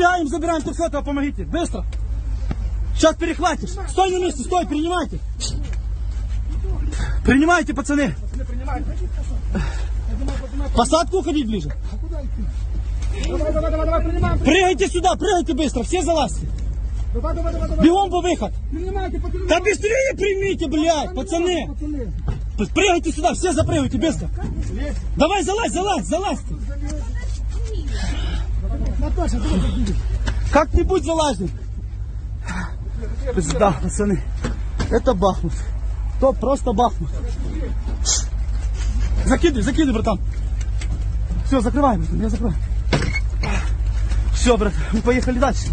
Подбегаем, забираем Турфетова, помогите. Быстро. Сейчас перехватишь. Стой на месте, стой, принимайте. Принимайте, пацаны. Посадку уходить ближе. Давай, давай, давай, давай, принимаем. Прыгайте сюда, прыгайте быстро, все залазьте. Давай, давай, давай, давай. Бегом по выход. Да быстрее примите, блядь, пацаны. Пацаны. Прыгайте сюда, все запрыгайте быстро. Давай, залазь, залазь, залазь. Как-нибудь залазим. Да, пацаны, это Бахмут. То просто Бахмут. Закидывай, закидывай, братан. Все, закрывай, братан, я закрою. Все, брат, мы поехали дальше.